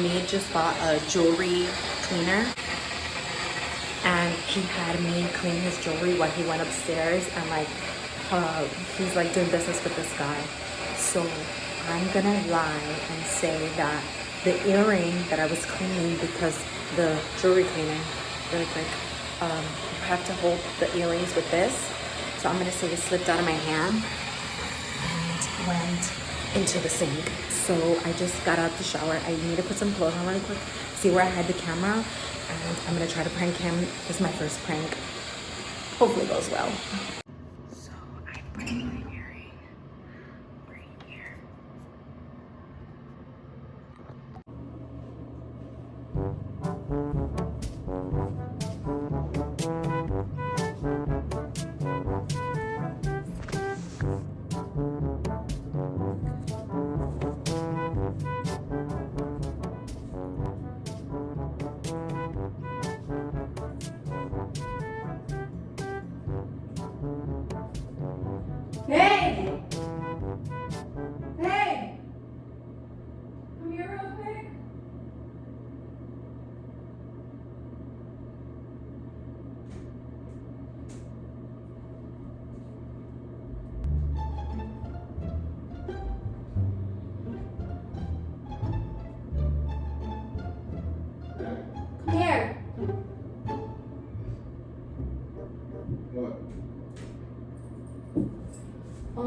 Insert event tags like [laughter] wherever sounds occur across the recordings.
Omid just bought a jewelry cleaner and he had me clean his jewelry while he went upstairs and like uh, he's like doing business with this guy. So I'm gonna lie and say that the earring that I was cleaning because the jewelry cleaner, really quick, um, you have to hold the earrings with this. So I'm gonna say it slipped out of my hand and went into the sink. So I just got out the shower. I need to put some clothes on really quick, see where I had the camera, and I'm gonna try to prank him. This is my first prank. Hopefully goes well. So I put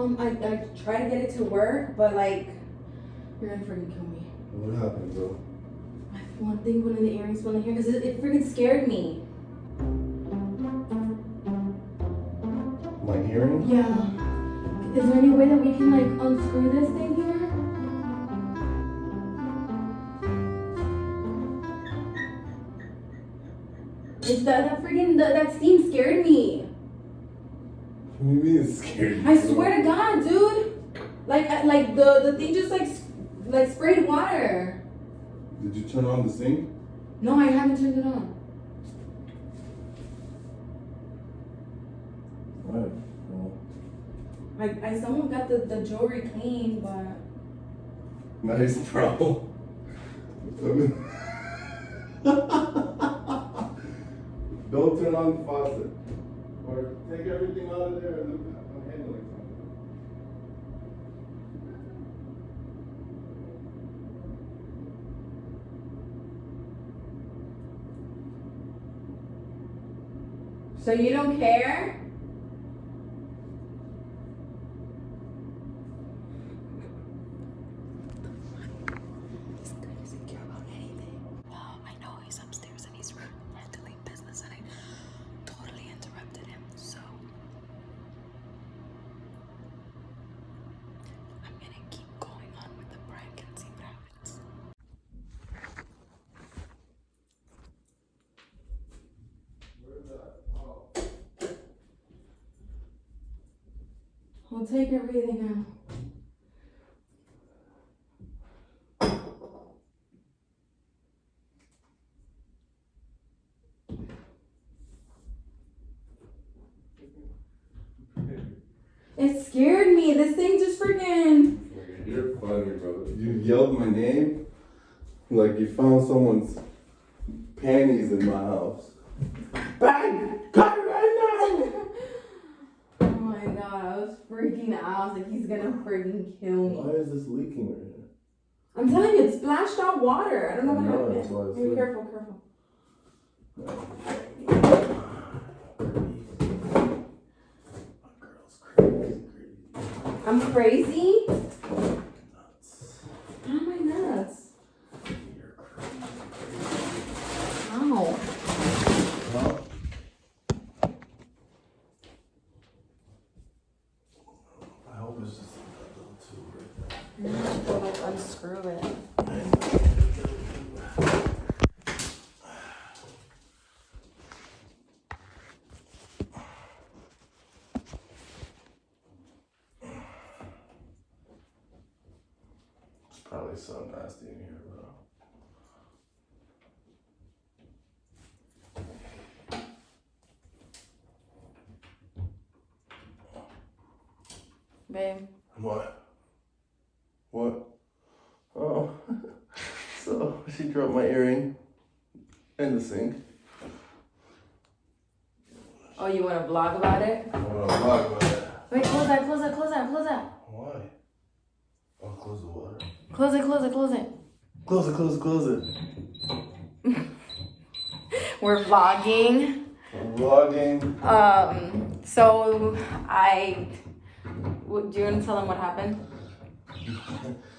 Um, I, I try to get it to work, but like, you're gonna freaking kill me. What happened, bro? I one thing one of the earrings fell in here because it, it freaking scared me. My hearing? Yeah. Is there any way that we can like unscrew this thing here? It's that that freaking that, that steam scared me. What do you mean it's scary? I swear to God, dude. Like like the the thing just like like sprayed water. Did you turn on the sink? No, I haven't turned it on. Well, I, I someone got the, the jewelry clean, but nice, bro. [laughs] [laughs] Don't turn on the faucet. Take everything out of there and then I'm handling something. so you don't care? This guy doesn't care about anything. Well, I know he's upstairs and he's handling business and I totally interrupted him. So I'm gonna keep going on with the prank and see what happens. Where's that? Oh. I'll take everything out. It scared me. This thing just freaking. You're funny, bro. You yelled my name like you found someone's panties in my house. Bang! Cut it right Oh my god, I was freaking out. I was like, he's gonna freaking kill me. Why is this leaking right here? I'm telling you, it splashed out water. I don't know what know, happened. that's why it's Be careful, careful. My girl's crazy, crazy. I'm crazy? Nuts. How am I nuts? You're crazy. Ow. Well, I hope it's just that little tube right there. I'm gonna go unscrew it. It's probably so nasty in here, bro. Babe, What? What? Oh, so she dropped my earring in the sink. Oh, you want to vlog about it? I want to vlog about it. Wait, close that, close that, close that, close that. Why? Oh, close the water. Close it, close it, close it. Close it, close it, close it. [laughs] We're vlogging. I'm vlogging. Um, so I, do you want to tell them what happened? [laughs]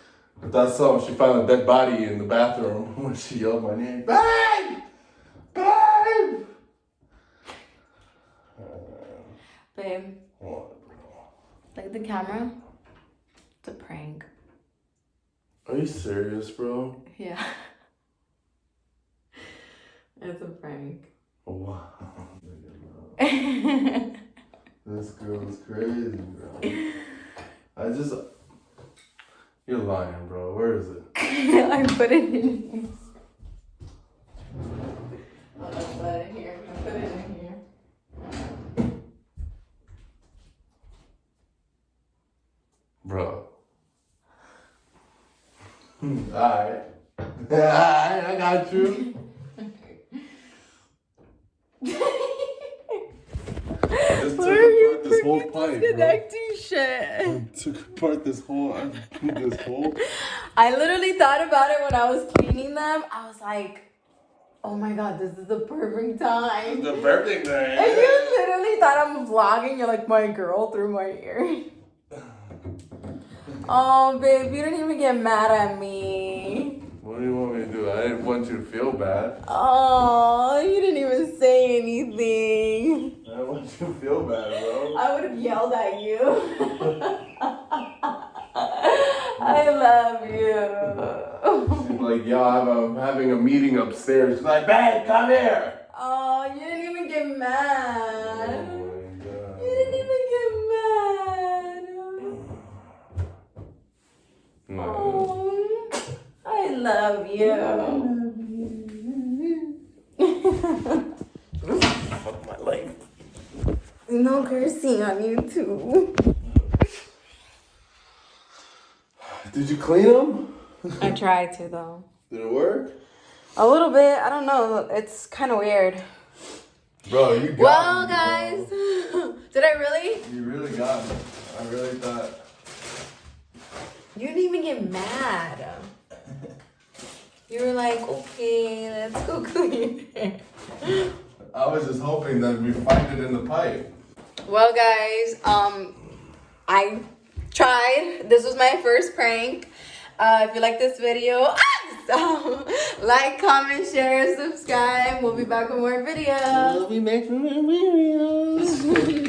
But that's so she found a dead body in the bathroom [laughs] when she yelled my name. Babe! Babe! Babe, What? at the camera. It's a prank. Are you serious, bro? Yeah. [laughs] It's a prank. Wow. [laughs] This girl is crazy, bro. I just. You're lying, bro. Where is it? [laughs] I put it in. I put it here. I put it in here. Bro. [laughs] Alright. Alright, I got you. [laughs] I just took apart this whole pipe, disconnecting shit? Took apart this whole, this whole. [laughs] I literally thought about it when I was cleaning them. I was like, oh my god, this is the perfect time. The perfect time. And you literally thought I'm vlogging. You're like, my girl through my ear. [laughs] Oh, babe, you didn't even get mad at me. What do you want me to do? I didn't want you to feel bad. Oh, you didn't even say anything. I didn't you feel bad, bro. I would have yelled at you. [laughs] I love you. She's like, yo, I'm, having a meeting upstairs. She's like, babe, come here. Oh, you didn't even get mad. Oh my god. You didn't even get mad. No. Oh, I love you. No cursing on YouTube. Did you clean them? I tried to though. Did it work? A little bit. I don't know. It's kind of weird. Bro, you got Well, me, guys, [laughs] did I really? You really got me. I really thought. You didn't even get mad. You were like, okay, let's go [laughs] clean it. I was just hoping that we find it in the pipe. Well, guys, um, I tried. This was my first prank. Uh, if you like this video, [laughs] like, comment, share, subscribe. We'll be back with more videos. We'll be making videos. [laughs]